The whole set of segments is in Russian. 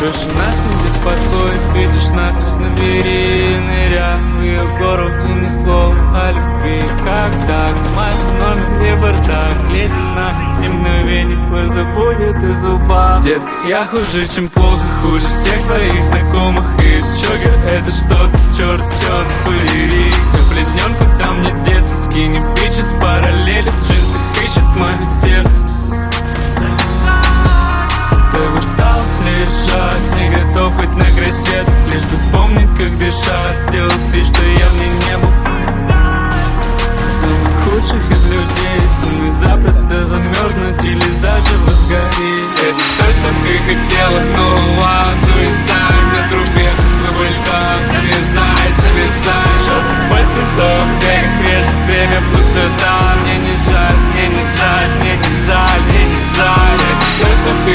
Крыша нас не беспокоит Видишь напись на двери Ныря в ее гору и ни слова о любви. Как так? Мать номер и бардак Ледяна темновение позабудет и зуба. Детка, я хуже, чем плохо Хуже всех твоих знакомых. И чогер это что-то черт, черт, балерик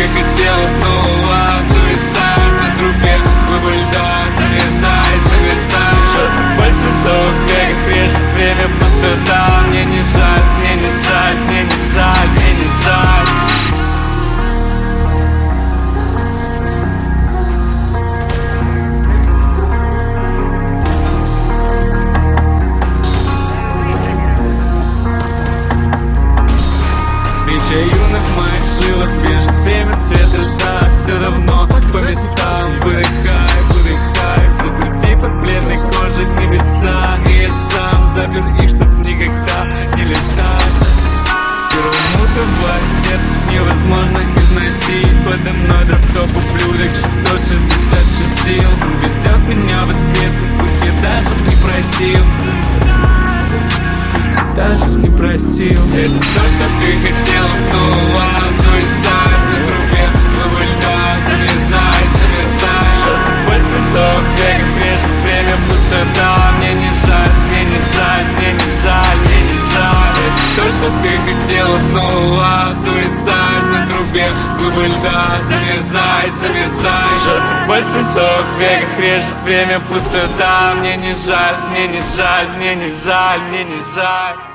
хотела, но Суицид на трубе Глыбы льда Завязай, завязай Шелся под свинцом Век режет время пустота Мне не жаль, мне не жаль, мне не жаль, мне не жаль. Бича юных моих жилах меня воскреснуть, пусть я даже не просил. Пусть я даже не просил. Это то, что ты хотела, но а что ты хотела, но а Суицид на трубе, глыбы льда. Завязай, завязай Шелся под свинцом, веков режет время пустота. Мне не жаль, мне не жаль, мне не жаль, мне не жаль